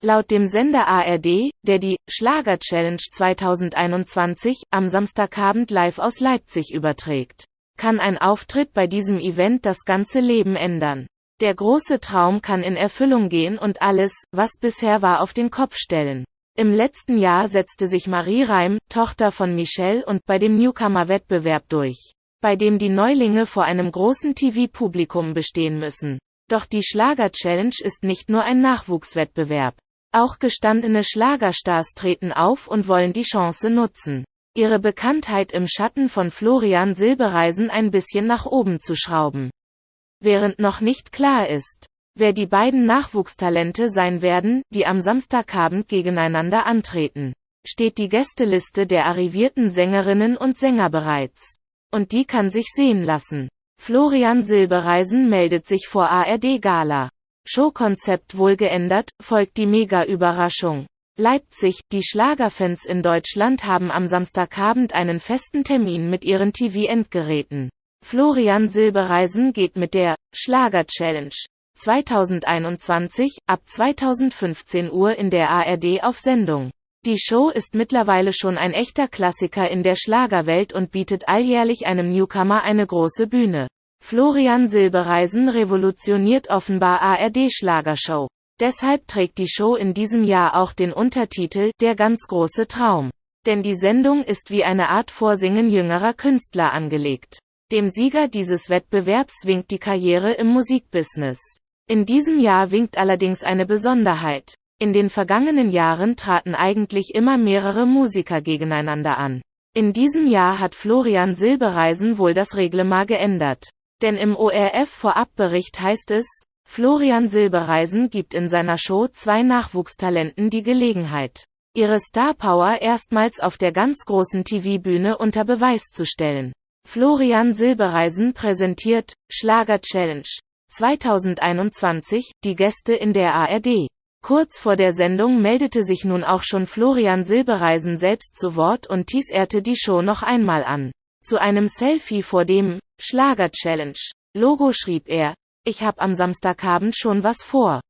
Laut dem Sender ARD, der die Schlager Challenge 2021 am Samstagabend live aus Leipzig überträgt, kann ein Auftritt bei diesem Event das ganze Leben ändern. Der große Traum kann in Erfüllung gehen und alles, was bisher war, auf den Kopf stellen. Im letzten Jahr setzte sich Marie Reim, Tochter von Michelle und bei dem Newcomer-Wettbewerb durch, bei dem die Neulinge vor einem großen TV-Publikum bestehen müssen. Doch die Schlager-Challenge ist nicht nur ein Nachwuchswettbewerb. Auch gestandene Schlagerstars treten auf und wollen die Chance nutzen, ihre Bekanntheit im Schatten von Florian Silbereisen ein bisschen nach oben zu schrauben. Während noch nicht klar ist, wer die beiden Nachwuchstalente sein werden, die am Samstagabend gegeneinander antreten, steht die Gästeliste der arrivierten Sängerinnen und Sänger bereits. Und die kann sich sehen lassen. Florian Silbereisen meldet sich vor ARD Gala. Showkonzept wohl geändert, folgt die Mega-Überraschung. Leipzig, die Schlagerfans in Deutschland haben am Samstagabend einen festen Termin mit ihren TV-Endgeräten. Florian Silbereisen geht mit der Schlager Challenge 2021 ab 2015 Uhr in der ARD auf Sendung. Die Show ist mittlerweile schon ein echter Klassiker in der Schlagerwelt und bietet alljährlich einem Newcomer eine große Bühne. Florian Silbereisen revolutioniert offenbar ARD Schlagershow. Deshalb trägt die Show in diesem Jahr auch den Untertitel Der ganz große Traum. Denn die Sendung ist wie eine Art Vorsingen jüngerer Künstler angelegt. Dem Sieger dieses Wettbewerbs winkt die Karriere im Musikbusiness. In diesem Jahr winkt allerdings eine Besonderheit. In den vergangenen Jahren traten eigentlich immer mehrere Musiker gegeneinander an. In diesem Jahr hat Florian Silbereisen wohl das Reglement geändert. Denn im ORF-Vorabbericht heißt es, Florian Silbereisen gibt in seiner Show zwei Nachwuchstalenten die Gelegenheit, ihre Starpower erstmals auf der ganz großen TV-Bühne unter Beweis zu stellen. Florian Silbereisen präsentiert Schlager Challenge 2021 die Gäste in der ARD. Kurz vor der Sendung meldete sich nun auch schon Florian Silbereisen selbst zu Wort und teaserte die Show noch einmal an. Zu einem Selfie vor dem Schlager Challenge Logo schrieb er, ich hab am Samstagabend schon was vor.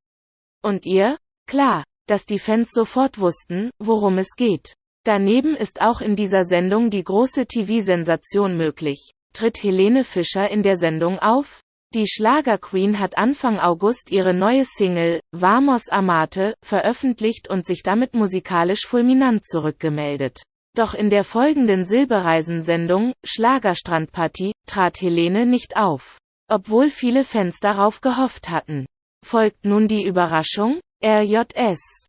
Und ihr? Klar, dass die Fans sofort wussten, worum es geht. Daneben ist auch in dieser Sendung die große TV-Sensation möglich. Tritt Helene Fischer in der Sendung auf? Die Schlagerqueen hat Anfang August ihre neue Single, Vamos Amate, veröffentlicht und sich damit musikalisch fulminant zurückgemeldet. Doch in der folgenden Silbereisen-Sendung, Schlagerstrandparty, trat Helene nicht auf. Obwohl viele Fans darauf gehofft hatten. Folgt nun die Überraschung? RJS